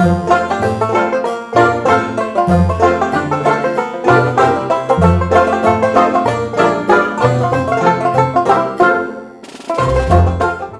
Bye.